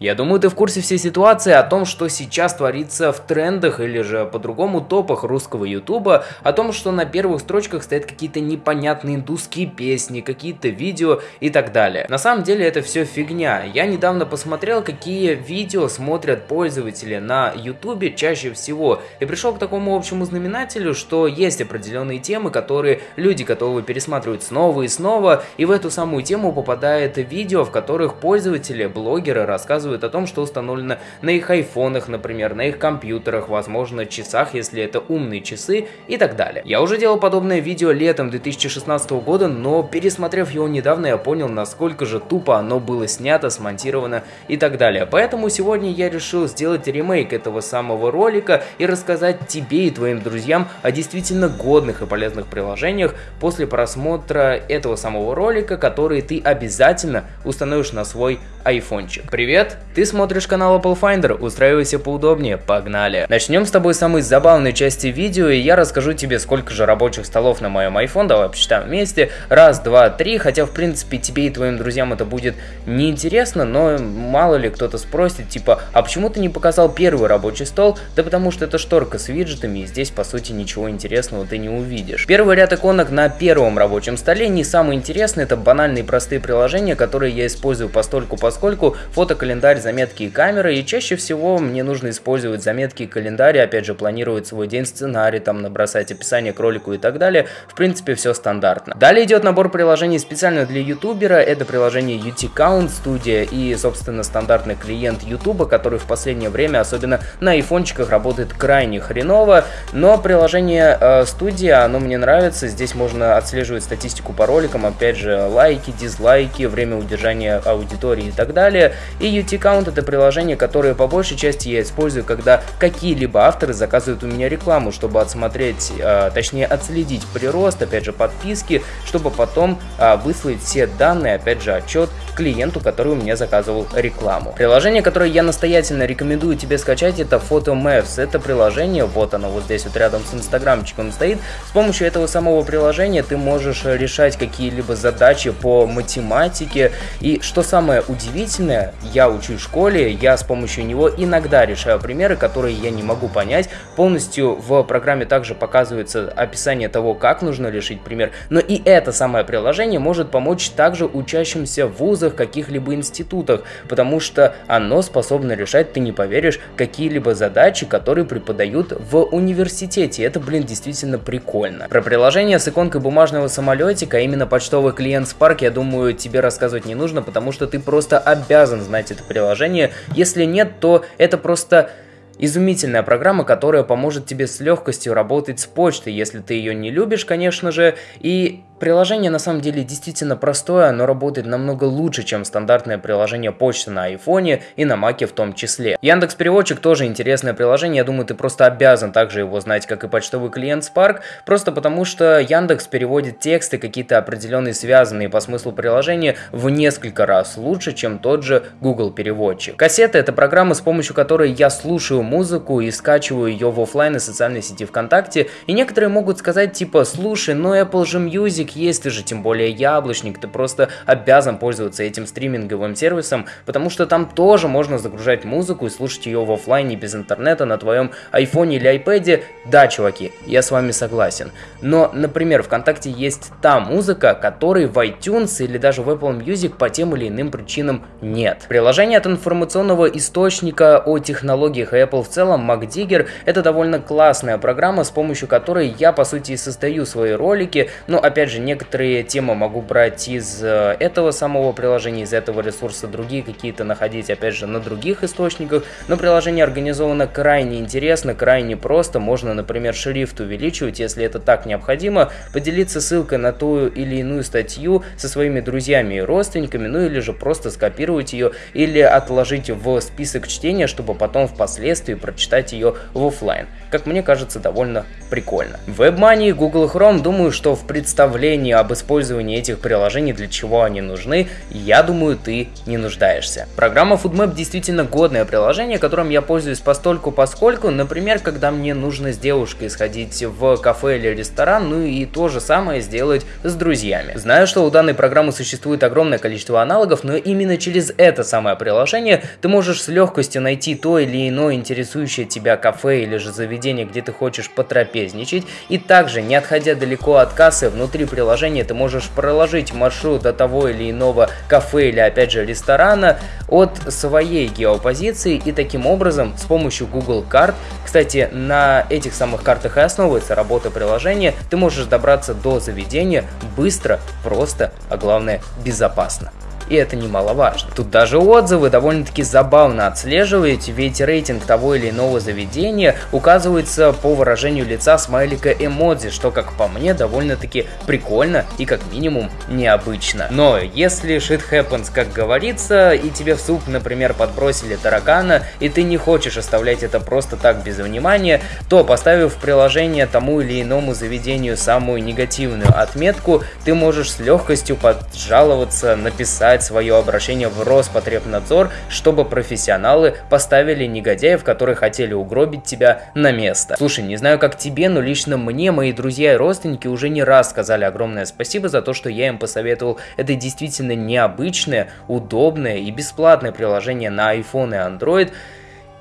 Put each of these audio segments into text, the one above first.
Я думаю, ты в курсе всей ситуации о том, что сейчас творится в трендах или же по-другому топах русского ютуба, о том, что на первых строчках стоят какие-то непонятные индусские песни, какие-то видео и так далее. На самом деле это все фигня. Я недавно посмотрел, какие видео смотрят пользователи на ютубе чаще всего, и пришел к такому общему знаменателю, что есть определенные темы, которые люди готовы пересматривать снова и снова, и в эту самую тему попадает видео, в которых пользователи, блогеры рассказывают рассказывают о том, что установлено на их айфонах, например, на их компьютерах, возможно, часах, если это умные часы и так далее. Я уже делал подобное видео летом 2016 года, но пересмотрев его недавно, я понял, насколько же тупо оно было снято, смонтировано и так далее. Поэтому сегодня я решил сделать ремейк этого самого ролика и рассказать тебе и твоим друзьям о действительно годных и полезных приложениях после просмотра этого самого ролика, который ты обязательно установишь на свой айфончик. Привет, ты смотришь канал Apple Finder, устраивайся поудобнее, погнали. Начнем с тобой с самой забавной части видео, и я расскажу тебе, сколько же рабочих столов на моем iPhone, давай посчитаем вместе. Раз, два, три, хотя в принципе тебе и твоим друзьям это будет неинтересно, но мало ли кто-то спросит, типа, а почему ты не показал первый рабочий стол? Да потому что это шторка с виджетами, и здесь по сути ничего интересного ты не увидишь. Первый ряд иконок на первом рабочем столе не самый интересный, это банальные простые приложения, которые я использую постольку поскольку фотокалендарь, заметки и камеры, и чаще всего мне нужно использовать заметки и календарь, опять же планировать свой день, сценарий, там набросать описание к ролику и так далее, в принципе все стандартно. Далее идет набор приложений специально для ютубера, это приложение UT-Count Studio и собственно стандартный клиент ютуба, который в последнее время, особенно на айфончиках, работает крайне хреново, но приложение э, оно мне нравится, здесь можно отслеживать статистику по роликам, опять же лайки, дизлайки, время удержания аудитории и так далее, и UT-Count это приложение, которое по большей части я использую, когда какие-либо авторы заказывают у меня рекламу, чтобы отсмотреть, э, точнее отследить прирост, опять же подписки, чтобы потом э, выслать все данные, опять же отчет клиенту, который у меня заказывал рекламу. Приложение, которое я настоятельно рекомендую тебе скачать, это PhotoMaps. Это приложение, вот оно вот здесь вот рядом с инстаграмчиком стоит. С помощью этого самого приложения ты можешь решать какие-либо задачи по математике. И что самое удивительное, я учусь в школе, я с помощью него иногда решаю примеры, которые я не могу понять. Полностью в программе также показывается описание того, как нужно решить пример. Но и это самое приложение может помочь также учащимся в вузах, каких-либо институтах, потому что оно способно решать, ты не поверишь, какие-либо задачи, которые преподают в университете. Это, блин, действительно прикольно. Про приложение с иконкой бумажного самолетика, а именно почтовый клиент Spark, я думаю, тебе рассказывать не нужно, потому что ты просто обязан знать это приложение. Если нет, то это просто Изумительная программа, которая поможет тебе с легкостью работать с почтой, если ты ее не любишь, конечно же, и Приложение на самом деле действительно простое, оно работает намного лучше, чем стандартное приложение почты на айфоне и на маке в том числе. Яндекс Переводчик тоже интересное приложение, я думаю, ты просто обязан также его знать, как и почтовый клиент Spark, просто потому что Яндекс переводит тексты какие-то определенные связанные по смыслу приложения в несколько раз лучше, чем тот же Google Переводчик. Кассета это программа, с помощью которой я слушаю музыку и скачиваю ее в офлайн и социальной сети ВКонтакте, и некоторые могут сказать типа, слушай, ну Apple же Music Music есть, ты же тем более яблочник, ты просто обязан пользоваться этим стриминговым сервисом, потому что там тоже можно загружать музыку и слушать ее в офлайне без интернета на твоем айфоне или айпэде. Да, чуваки, я с вами согласен. Но, например, ВКонтакте есть та музыка, которой в iTunes или даже в Apple Music по тем или иным причинам нет. Приложение от информационного источника о технологиях Apple в целом, MacDigger, это довольно классная программа, с помощью которой я, по сути, и создаю свои ролики, но, опять же, же, некоторые темы могу брать из э, этого самого приложения, из этого ресурса, другие какие-то находить, опять же, на других источниках. Но приложение организовано крайне интересно, крайне просто. Можно, например, шрифт увеличивать, если это так необходимо, поделиться ссылкой на ту или иную статью со своими друзьями и родственниками, ну или же просто скопировать ее или отложить в список чтения, чтобы потом впоследствии прочитать ее в офлайн. Как мне кажется, довольно прикольно. WebMoney и Google Chrome, думаю, что в представлении представления об использовании этих приложений, для чего они нужны, я думаю, ты не нуждаешься. Программа FoodMap действительно годное приложение, которым я пользуюсь постольку поскольку, например, когда мне нужно с девушкой сходить в кафе или ресторан, ну и то же самое сделать с друзьями. Знаю, что у данной программы существует огромное количество аналогов, но именно через это самое приложение ты можешь с легкостью найти то или иное интересующее тебя кафе или же заведение, где ты хочешь потрапезничать, и также, не отходя далеко от кассы, внутри ты можешь проложить маршрут до того или иного кафе или опять же ресторана от своей геопозиции и таким образом с помощью Google карт, кстати, на этих самых картах и основывается работа приложения, ты можешь добраться до заведения быстро, просто, а главное безопасно и это немаловажно. Тут даже отзывы довольно-таки забавно отслеживаете, ведь рейтинг того или иного заведения указывается по выражению лица смайлика эмодзи, что, как по мне, довольно-таки прикольно и как минимум необычно. Но если shit happens, как говорится, и тебе в суп, например, подбросили таракана, и ты не хочешь оставлять это просто так без внимания, то поставив в приложение тому или иному заведению самую негативную отметку, ты можешь с легкостью поджаловаться, написать подать свое обращение в Роспотребнадзор, чтобы профессионалы поставили негодяев, которые хотели угробить тебя на место. Слушай, не знаю как тебе, но лично мне мои друзья и родственники уже не раз сказали огромное спасибо за то, что я им посоветовал это действительно необычное, удобное и бесплатное приложение на iPhone и Android,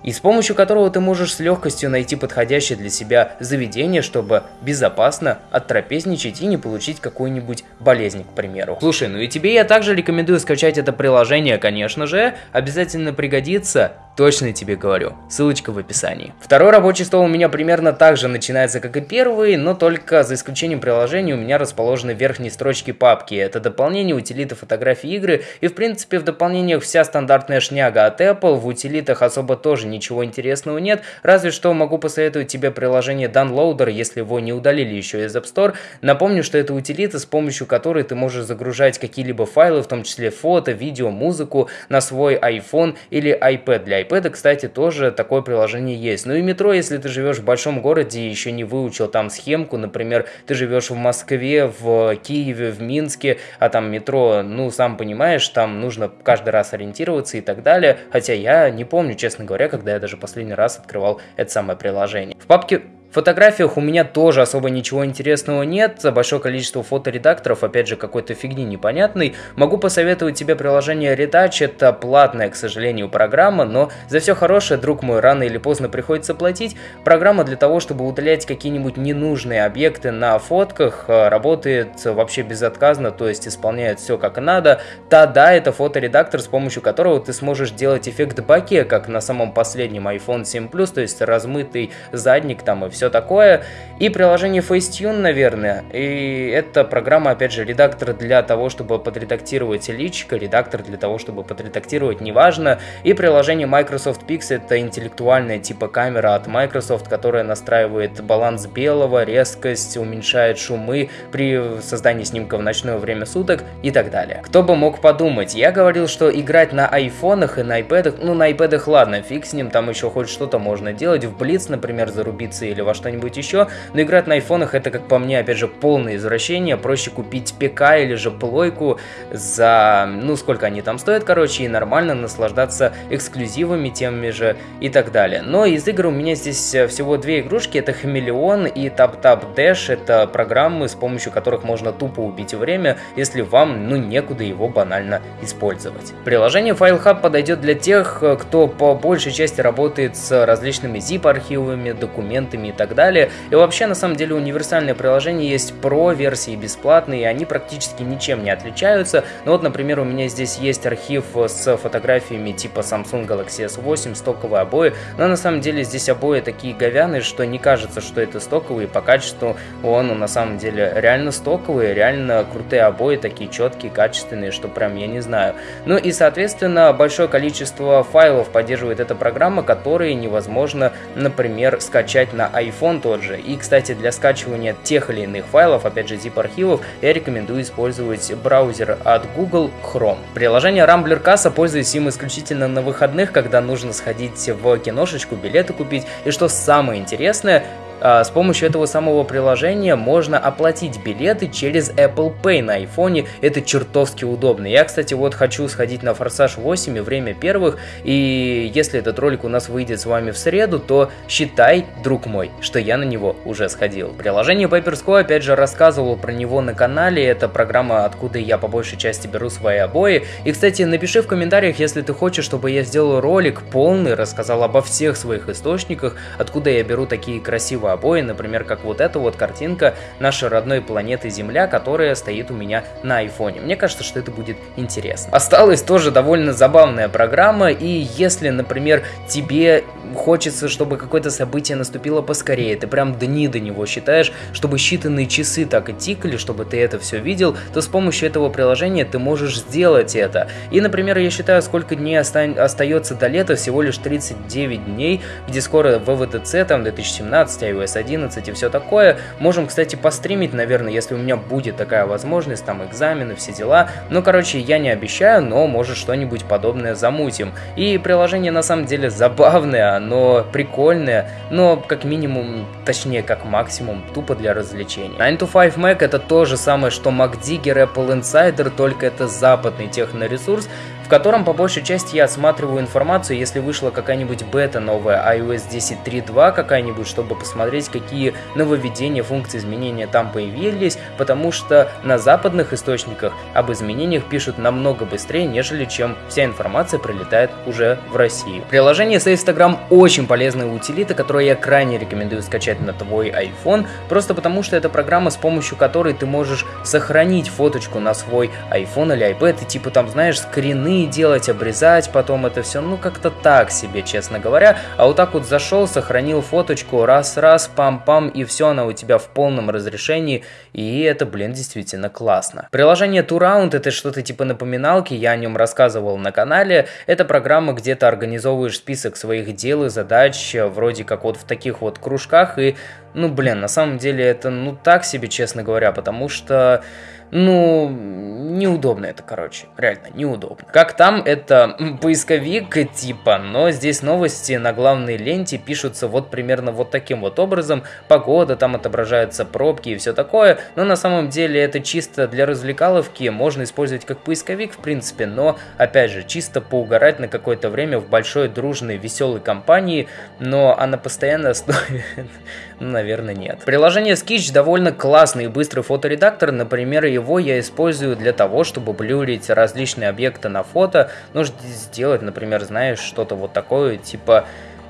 и с помощью которого ты можешь с легкостью найти подходящее для себя заведение, чтобы безопасно оттрапезничать и не получить какую-нибудь болезнь, к примеру. Слушай, ну и тебе я также рекомендую скачать это приложение, конечно же, обязательно пригодится, Точно тебе говорю. Ссылочка в описании. Второй рабочий стол у меня примерно так же начинается, как и первый, но только за исключением приложения у меня расположены в верхней строчке папки. Это дополнение, утилиты, фотографии, игры. И в принципе в дополнениях вся стандартная шняга от Apple. В утилитах особо тоже ничего интересного нет. Разве что могу посоветовать тебе приложение Downloader, если его не удалили еще из App Store. Напомню, что это утилита, с помощью которой ты можешь загружать какие-либо файлы, в том числе фото, видео, музыку на свой iPhone или iPad для iPad, кстати, тоже такое приложение есть. Ну и метро, если ты живешь в большом городе и еще не выучил там схемку, например, ты живешь в Москве, в Киеве, в Минске, а там метро, ну, сам понимаешь, там нужно каждый раз ориентироваться и так далее. Хотя я не помню, честно говоря, когда я даже последний раз открывал это самое приложение. В папке в фотографиях у меня тоже особо ничего интересного нет, за большое количество фоторедакторов, опять же, какой-то фигни непонятной. Могу посоветовать тебе приложение Retouch, это платная, к сожалению, программа, но за все хорошее, друг мой, рано или поздно приходится платить. Программа для того, чтобы удалять какие-нибудь ненужные объекты на фотках, э, работает вообще безотказно, то есть исполняет все как надо. Та-да, это фоторедактор, с помощью которого ты сможешь делать эффект баке, как на самом последнем iPhone 7 Plus, то есть размытый задник там и все все такое. И приложение Facetune, наверное. И это программа, опять же, редактор для того, чтобы подредактировать личико, редактор для того, чтобы подредактировать, неважно. И приложение Microsoft Pix, это интеллектуальная типа камера от Microsoft, которая настраивает баланс белого, резкость, уменьшает шумы при создании снимка в ночное время суток и так далее. Кто бы мог подумать, я говорил, что играть на айфонах и на iPad, ну на iPad ладно, фиг с ним, там еще хоть что-то можно делать, в Blitz, например, зарубиться или во что-нибудь еще, но играть на айфонах это, как по мне, опять же, полное извращение, проще купить ПК или же плойку за, ну, сколько они там стоят, короче, и нормально наслаждаться эксклюзивами теми же и так далее. Но из игр у меня здесь э, всего две игрушки, это Хамелеон и Tap Tap Dash, это программы, с помощью которых можно тупо убить время, если вам, ну, некуда его банально использовать. Приложение FileHub подойдет для тех, э, кто по большей части работает с различными zip-архивами, документами и так далее. И вообще, на самом деле, универсальные приложения есть про версии бесплатные, и они практически ничем не отличаются. Ну вот, например, у меня здесь есть архив с фотографиями типа Samsung Galaxy S8, стоковые обои, но на самом деле здесь обои такие говяные, что не кажется, что это стоковые, по качеству он на самом деле реально стоковые, реально крутые обои, такие четкие, качественные, что прям я не знаю. Ну и, соответственно, большое количество файлов поддерживает эта программа, которые невозможно, например, скачать на iPhone iPhone тот же. И, кстати, для скачивания тех или иных файлов, опять же zip-архивов, я рекомендую использовать браузер от Google Chrome. Приложение Rambler Kassa пользуюсь им исключительно на выходных, когда нужно сходить в киношечку, билеты купить. И что самое интересное, с помощью этого самого приложения можно оплатить билеты через Apple Pay на iPhone. Это чертовски удобно. Я, кстати, вот хочу сходить на Форсаж 8 и время первых. И если этот ролик у нас выйдет с вами в среду, то считай, друг мой, что я на него уже сходил. Приложение Papersco, опять же, рассказывал про него на канале. Это программа, откуда я по большей части беру свои обои. И, кстати, напиши в комментариях, если ты хочешь, чтобы я сделал ролик полный, рассказал обо всех своих источниках, откуда я беру такие красивые обои, например, как вот эта вот картинка нашей родной планеты Земля, которая стоит у меня на айфоне. Мне кажется, что это будет интересно. Осталась тоже довольно забавная программа, и если, например, тебе хочется, чтобы какое-то событие наступило поскорее, ты прям дни до него считаешь, чтобы считанные часы так и тикали, чтобы ты это все видел, то с помощью этого приложения ты можешь сделать это. И, например, я считаю, сколько дней оста остается до лета, всего лишь 39 дней, где скоро ВВДЦ, там 2017, iOS 11 и все такое. Можем, кстати, постримить, наверное, если у меня будет такая возможность, там экзамены, все дела. Ну, короче, я не обещаю, но может что-нибудь подобное замутим. И приложение на самом деле забавное, оно прикольное, но как минимум, точнее как максимум, тупо для развлечения. 9 to 5 Mac это то же самое, что MacDigger, Apple Insider, только это западный техноресурс, в котором по большей части я осматриваю информацию, если вышла какая-нибудь бета новая, iOS 10.3.2 какая-нибудь, чтобы посмотреть, какие нововведения, функции изменения там появились, потому что на западных источниках об изменениях пишут намного быстрее, нежели чем вся информация прилетает уже в Россию. Приложение Instagram очень полезная утилита, которую я крайне рекомендую скачать на твой iPhone, просто потому что это программа, с помощью которой ты можешь сохранить фоточку на свой iPhone или iPad, и типа там, знаешь, скрины делать, обрезать потом это все, ну как-то так себе, честно говоря. А вот так вот зашел, сохранил фоточку, раз-раз, пам-пам, и все, она у тебя в полном разрешении, и это, блин, действительно классно. Приложение Turround это что-то типа напоминалки, я о нем рассказывал на канале. Это программа, где ты организовываешь список своих дел и задач, вроде как вот в таких вот кружках, и, ну, блин, на самом деле это, ну, так себе, честно говоря, потому что ну, неудобно это, короче, реально неудобно. Как там, это поисковик типа, но здесь новости на главной ленте пишутся вот примерно вот таким вот образом. Погода, там отображаются пробки и все такое, но на самом деле это чисто для развлекаловки, можно использовать как поисковик в принципе, но опять же, чисто поугарать на какое-то время в большой, дружной, веселой компании, но она постоянно стоит Наверное, нет. Приложение Sketch довольно классный и быстрый фоторедактор. Например, его я использую для того, чтобы блюрить различные объекты на фото. Нужно сделать, например, знаешь, что-то вот такое, типа...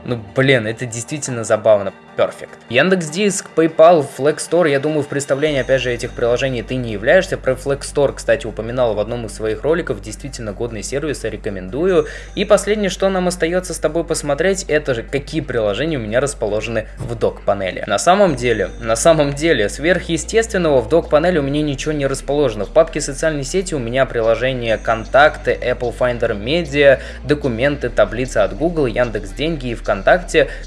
Ну, блин, это действительно забавно. Perfect. Яндекс.Диск, PayPal, Flex Store, я думаю, в представлении, опять же, этих приложений ты не являешься. Про Flex Store, кстати, упоминал в одном из своих роликов, действительно годный сервис, рекомендую. И последнее, что нам остается с тобой посмотреть, это же какие приложения у меня расположены в док-панели. На самом деле, на самом деле, сверхъестественного в док-панели у меня ничего не расположено. В папке социальной сети у меня приложения контакты, Apple Finder Media, документы, таблица от Google, Яндекс Деньги и ВКонтакте.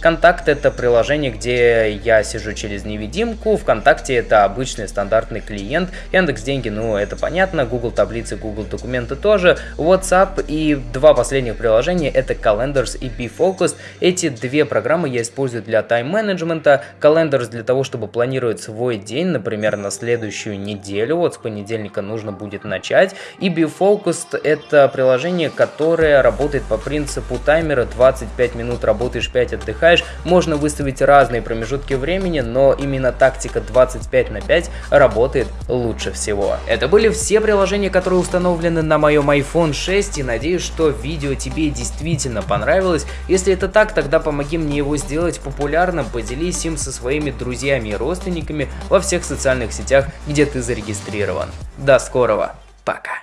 Контакты это приложение, где я сижу через невидимку, ВКонтакте это обычный стандартный клиент, Яндекс Деньги, ну это понятно, Google таблицы, Google документы тоже, WhatsApp и два последних приложения это Calendars и BeFocus. Эти две программы я использую для тайм-менеджмента, Calendars для того, чтобы планировать свой день, например, на следующую неделю, вот с понедельника нужно будет начать, и BeFocus это приложение, которое работает по принципу таймера, 25 минут работаешь, 5 отдыхаешь, можно выставить разные промежутки времени, но именно тактика 25 на 5 работает лучше всего. Это были все приложения, которые установлены на моем iPhone 6 и надеюсь, что видео тебе действительно понравилось. Если это так, тогда помоги мне его сделать популярным, поделись им со своими друзьями и родственниками во всех социальных сетях, где ты зарегистрирован. До скорого, пока!